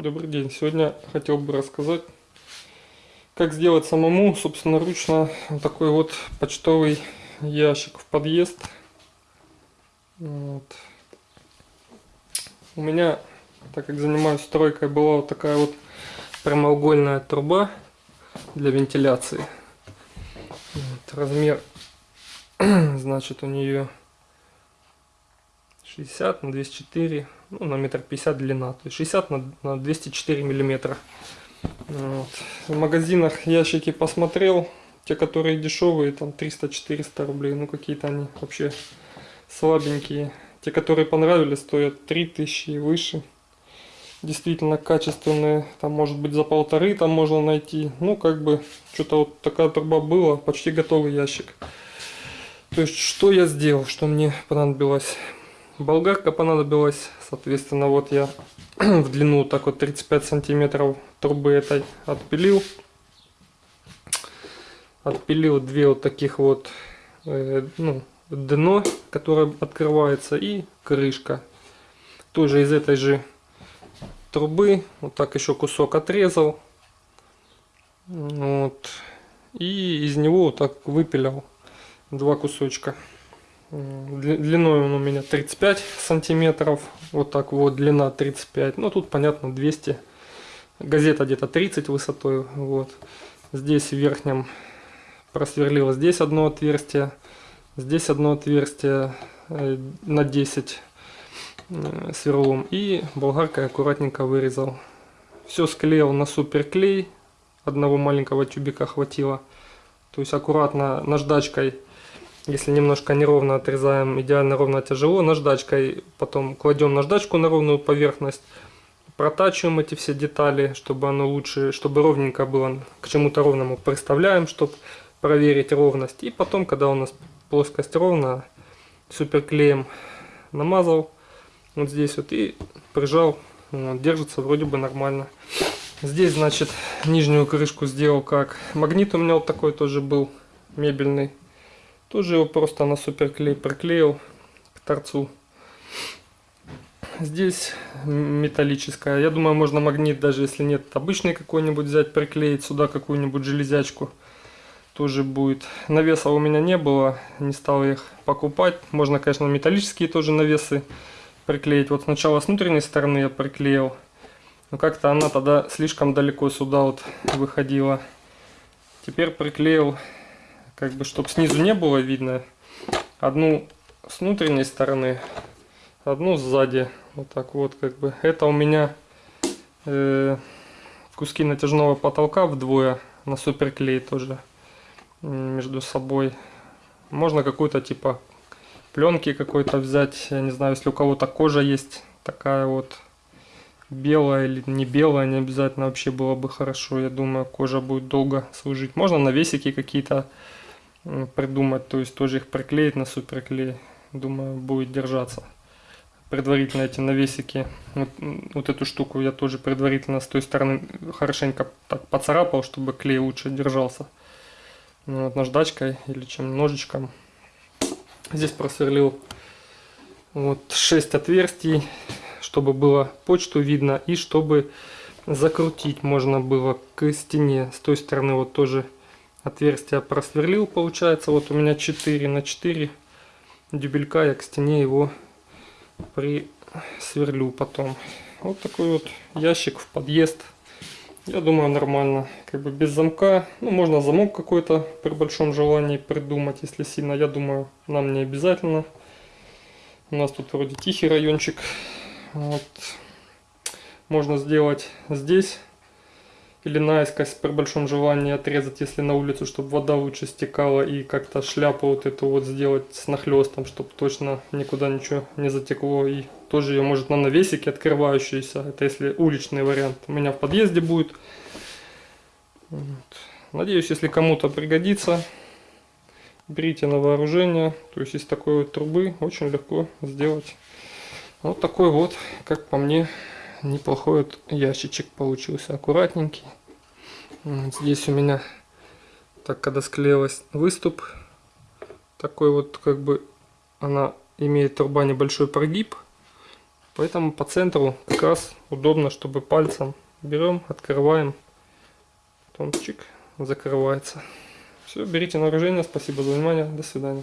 Добрый день. Сегодня хотел бы рассказать, как сделать самому, собственноручно, вот такой вот почтовый ящик в подъезд. Вот. У меня, так как занимаюсь стройкой, была вот такая вот прямоугольная труба для вентиляции. Вот, размер, значит, у нее 60 на 204 ну, на метр пятьдесят длина, то есть 60 на, на 204 миллиметра. Вот. В магазинах ящики посмотрел, те, которые дешевые, там 300-400 рублей, ну какие-то они вообще слабенькие. Те, которые понравились, стоят 3000 и выше. Действительно качественные, там может быть за полторы там можно найти. Ну как бы, что-то вот такая труба была, почти готовый ящик. То есть, что я сделал, что мне понадобилось? Болгарка понадобилась, соответственно, вот я в длину так вот 35 сантиметров трубы этой отпилил. Отпилил две вот таких вот, э, ну, дно, которое открывается, и крышка. Тоже из этой же трубы, вот так еще кусок отрезал. Вот. И из него вот так выпилял два кусочка. Длиной он у меня 35 сантиметров. Вот так вот, длина 35. Ну, тут, понятно, 200. Газета где-то 30 высотой. Вот. Здесь в верхнем просверлила здесь одно отверстие. Здесь одно отверстие э, на 10 э, сверлом. И болгаркой аккуратненько вырезал. Все склеил на суперклей. Одного маленького тюбика хватило. То есть аккуратно наждачкой если немножко неровно отрезаем, идеально ровно тяжело, наждачкой потом кладем наждачку на ровную поверхность, протачиваем эти все детали, чтобы оно лучше, чтобы ровненько было, к чему-то ровному приставляем, чтобы проверить ровность. И потом, когда у нас плоскость ровная, суперклеем намазал вот здесь вот и прижал, вот, держится вроде бы нормально. Здесь, значит, нижнюю крышку сделал как магнит у меня вот такой тоже был мебельный тоже его просто на суперклей приклеил к торцу. Здесь металлическая. Я думаю, можно магнит, даже если нет обычный какой-нибудь взять, приклеить сюда какую-нибудь железячку. Тоже будет. Навеса у меня не было, не стал их покупать. Можно, конечно, металлические тоже навесы приклеить. Вот сначала с внутренней стороны я приклеил. Но как-то она тогда слишком далеко сюда вот выходила. Теперь приклеил как бы, чтобы снизу не было видно. Одну с внутренней стороны, одну сзади. Вот так вот, как бы. Это у меня э, куски натяжного потолка вдвое на суперклей тоже между собой. Можно какую-то типа пленки какой-то взять. Я не знаю, если у кого-то кожа есть такая вот белая или не белая, не обязательно вообще было бы хорошо. Я думаю, кожа будет долго служить. Можно навесики какие-то придумать, то есть тоже их приклеить на суперклей, думаю, будет держаться. Предварительно эти навесики, вот, вот эту штуку я тоже предварительно с той стороны хорошенько так поцарапал, чтобы клей лучше держался. Ну, вот наждачкой или чем ножичком. Здесь просверлил вот 6 отверстий, чтобы было почту видно и чтобы закрутить можно было к стене. С той стороны вот тоже отверстие просверлил, получается. Вот у меня 4 на 4 дюбелька, я к стене его присверлю потом. Вот такой вот ящик в подъезд. Я думаю, нормально. Как бы без замка. Ну, можно замок какой-то при большом желании придумать, если сильно. Я думаю, нам не обязательно. У нас тут вроде тихий райончик. Вот. Можно сделать здесь или наискось при большом желании отрезать, если на улицу, чтобы вода лучше стекала и как-то шляпу вот эту вот сделать с нахлестом, чтобы точно никуда ничего не затекло. И тоже ее может на навесике открывающуюся. Это если уличный вариант. У меня в подъезде будет. Вот. Надеюсь, если кому-то пригодится, берите на вооружение. То есть из такой вот трубы очень легко сделать. Вот такой вот, как по мне, неплохой вот ящичек получился, аккуратненький. Вот здесь у меня, так когда склеилась выступ, такой вот как бы она имеет труба небольшой прогиб. Поэтому по центру как раз удобно, чтобы пальцем берем, открываем, потом закрывается. Все, берите на вооружение. Спасибо за внимание. До свидания.